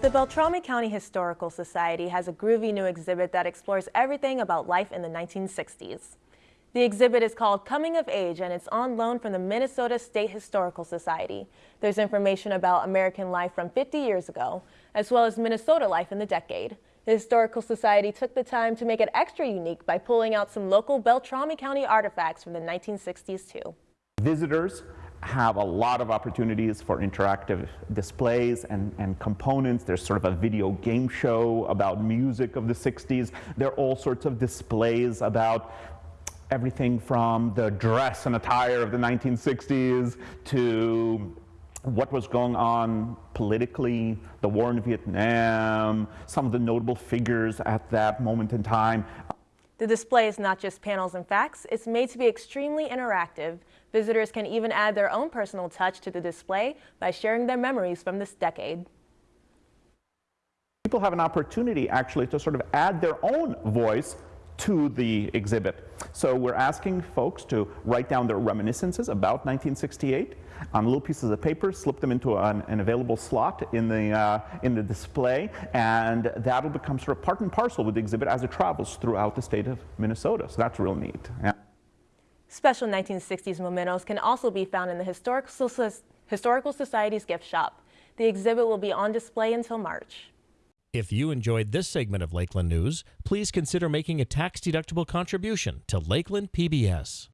The Beltrami County Historical Society has a groovy new exhibit that explores everything about life in the 1960s. The exhibit is called Coming of Age and it's on loan from the Minnesota State Historical Society. There's information about American life from 50 years ago, as well as Minnesota life in the decade. The Historical Society took the time to make it extra unique by pulling out some local Beltrami County artifacts from the 1960s too. Visitors have a lot of opportunities for interactive displays and, and components. There's sort of a video game show about music of the 60s. There are all sorts of displays about everything from the dress and attire of the 1960s to what was going on politically, the war in Vietnam, some of the notable figures at that moment in time. The display is not just panels and facts, it's made to be extremely interactive. Visitors can even add their own personal touch to the display by sharing their memories from this decade. People have an opportunity actually to sort of add their own voice to the exhibit. So we're asking folks to write down their reminiscences about 1968 on little pieces of paper, slip them into an, an available slot in the, uh, in the display, and that'll become sort of part and parcel with the exhibit as it travels throughout the state of Minnesota. So that's real neat. Yeah. Special 1960s mementos can also be found in the Historical, Historical Society's gift shop. The exhibit will be on display until March. If you enjoyed this segment of Lakeland News, please consider making a tax-deductible contribution to Lakeland PBS.